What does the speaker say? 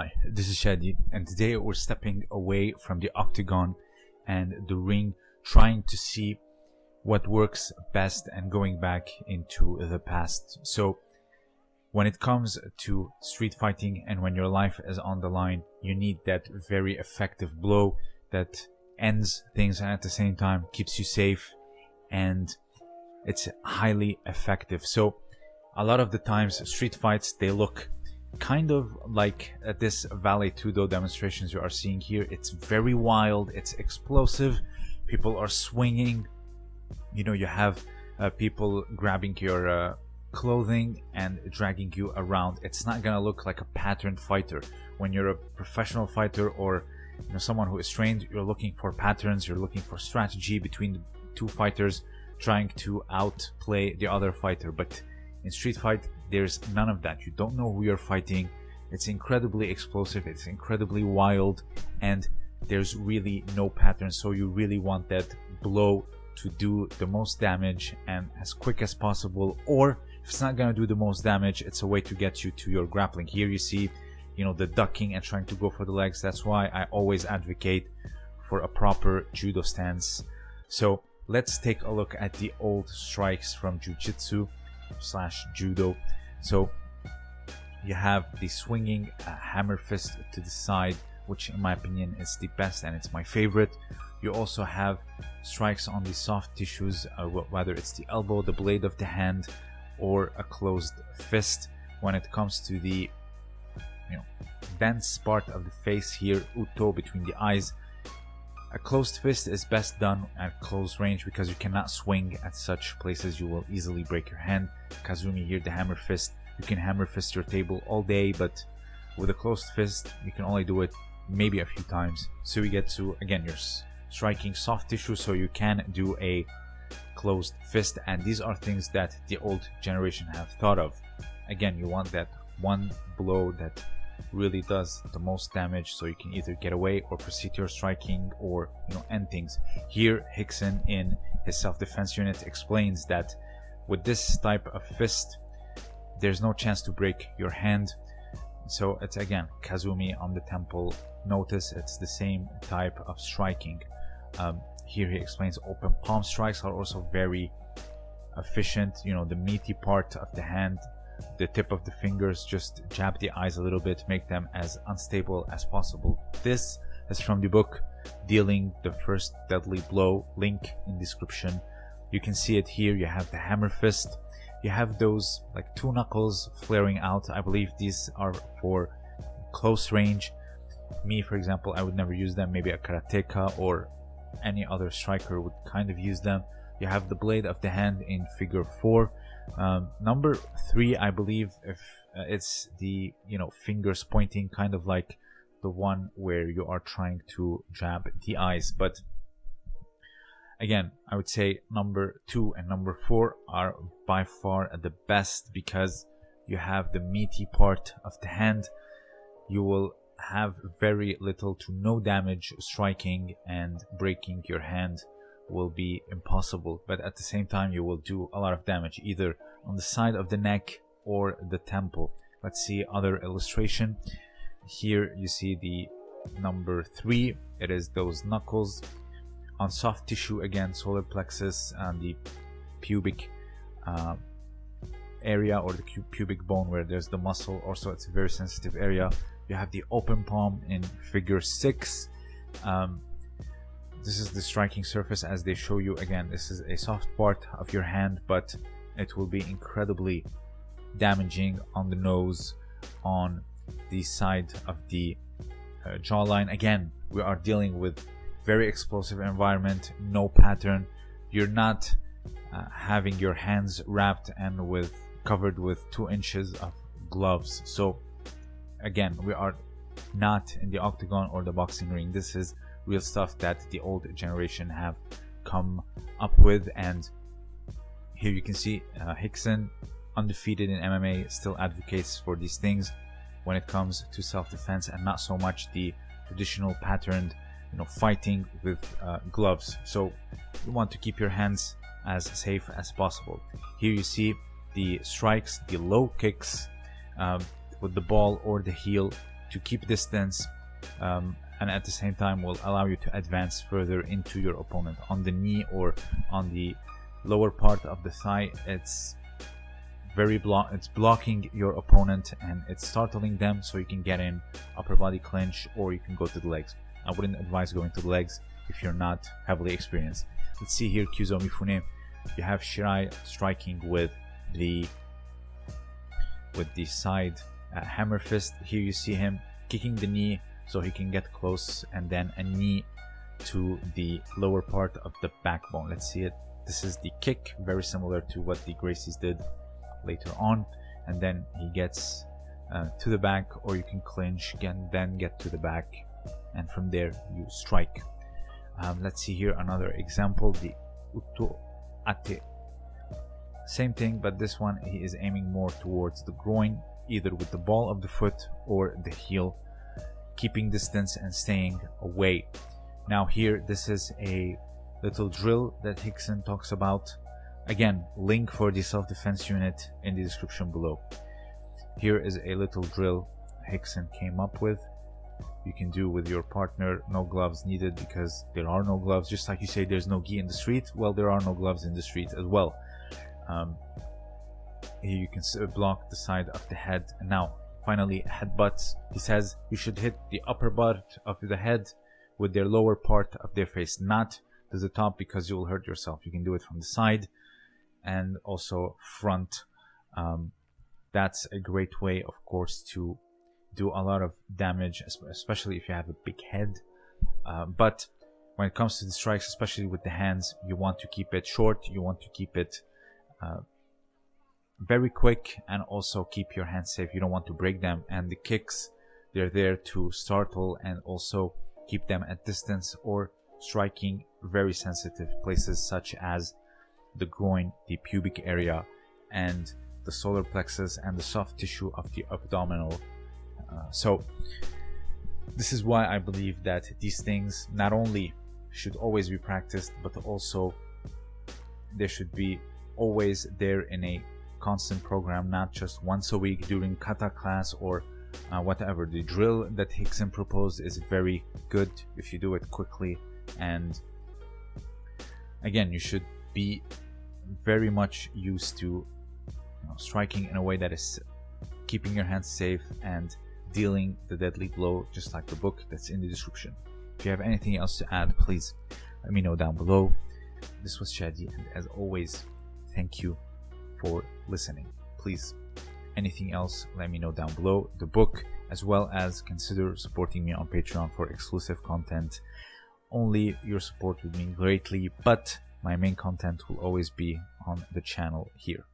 Hi, this is Shadi, and today we're stepping away from the octagon and the ring, trying to see what works best and going back into the past. So, when it comes to street fighting and when your life is on the line, you need that very effective blow that ends things and at the same time keeps you safe and it's highly effective. So, a lot of the times, street fights they look kind of like this Vale Tudo demonstrations you are seeing here. It's very wild, it's explosive, people are swinging. You know, you have uh, people grabbing your uh, clothing and dragging you around. It's not gonna look like a patterned fighter. When you're a professional fighter or you know someone who is trained, you're looking for patterns, you're looking for strategy between the two fighters trying to outplay the other fighter. But in Street Fight, there's none of that. You don't know who you're fighting. It's incredibly explosive, it's incredibly wild, and there's really no pattern. So you really want that blow to do the most damage and as quick as possible. Or if it's not gonna do the most damage, it's a way to get you to your grappling. Here you see, you know, the ducking and trying to go for the legs. That's why I always advocate for a proper judo stance. So let's take a look at the old strikes from Jiu-Jitsu slash Judo. So you have the swinging uh, hammer fist to the side, which in my opinion is the best and it's my favorite. You also have strikes on the soft tissues, uh, whether it's the elbow, the blade of the hand, or a closed fist. When it comes to the you know dense part of the face here, uto between the eyes, a closed fist is best done at close range because you cannot swing at such places you will easily break your hand. Kasumi here, the hammer fist, you can hammer fist your table all day, but with a closed fist, you can only do it maybe a few times. So you get to, again, you're striking soft tissue, so you can do a closed fist, and these are things that the old generation have thought of. Again, you want that one blow that really does the most damage so you can either get away or proceed to your striking or you know end things. Here Rickson in his self-defense unit explains that with this type of fist there's no chance to break your hand. So it's again kasumi on the temple. Notice it's the same type of striking. Um, here he explains open palm strikes are also very efficient you know the meaty part of the hand the tip of the fingers, just jab the eyes a little bit, make them as unstable as possible. This is from the book Dealing the First Deadly Blow, link in description. You can see it here, you have the hammer fist, you have those like two knuckles flaring out. I believe these are for close range. Me, for example, I would never use them. Maybe a karateka or any other striker would kind of use them. You have the blade of the hand in figure 4 um, number three, I believe, if uh, it's the you know fingers pointing, kind of like the one where you are trying to jab the eyes. But again, I would say number two and number four are by far the best because you have the meaty part of the hand. You will have very little to no damage striking and breaking your hand will be impossible but at the same time you will do a lot of damage either on the side of the neck or the temple. Let's see other illustration. Here you see the number three. It is those knuckles on soft tissue again solar plexus and the pubic uh, area or the pubic bone where there's the muscle also it's a very sensitive area. You have the open palm in figure six. Um, this is the striking surface as they show you. Again this is a soft part of your hand but it will be incredibly damaging on the nose on the side of the uh, jawline. Again we are dealing with very explosive environment no pattern. You're not uh, having your hands wrapped and with covered with two inches of gloves. So again we are not in the octagon or the boxing ring. This is real stuff that the old generation have come up with. And here you can see uh, Rickson undefeated in MMA still advocates for these things when it comes to self-defense and not so much the traditional patterned you know fighting with uh, gloves. So you want to keep your hands as safe as possible. Here you see the strikes the low kicks um, with the ball or the heel to keep distance um, and at the same time will allow you to advance further into your opponent on the knee or on the lower part of the thigh. It's very block it's blocking your opponent and it's startling them so you can get in upper body clinch or you can go to the legs. I wouldn't advise going to the legs if you're not heavily experienced. Let's see here kyuzo mifune. You have shirai striking with the with the side uh, hammer fist. Here you see him kicking the knee so he can get close and then a knee to the lower part of the backbone. Let's see it. This is the kick very similar to what the gracies did later on. And then he gets uh, to the back or you can clinch and then get to the back. And from there you strike. Um, let's see here another example the uto ate. Same thing but this one he is aiming more towards the groin either with the ball of the foot or the heel keeping distance and staying away now here this is a little drill that Rickson talks about Again, link for the self-defense unit in the description below. Here is a little drill Rickson came up with. You can do with your partner, no gloves needed because there are no gloves. Just like you say there's no gi in the street, well there are no gloves in the street as well. Um, here you can block the side of the head. Now, finally, headbutts. He says you should hit the upper part of the head with their lower part of their face, not to the top because you will hurt yourself. You can do it from the side and also front. Um, that's a great way, of course, to do a lot of damage, especially if you have a big head. Uh, but when it comes to the strikes, especially with the hands, you want to keep it short. You want to keep it uh, very quick and also keep your hands safe. You don't want to break them. And the kicks, they're there to startle and also keep them at distance or striking very sensitive places such as the groin, the pubic area, and the solar plexus and the soft tissue of the abdominal. Uh, so, this is why I believe that these things not only should always be practiced, but also they should be always there in a constant program, not just once a week during kata class or uh, whatever. The drill that Rickson proposed is very good if you do it quickly. And again you should be very much used to you know, striking in a way that is keeping your hands safe and dealing the deadly blow just like the book that's in the description. If you have anything else to add please let me know down below. This was shadi and as always thank you for listening. Please anything else let me know down below. The book as well as consider supporting me on patreon for exclusive content. Only your support would mean greatly but my main content will always be on the channel here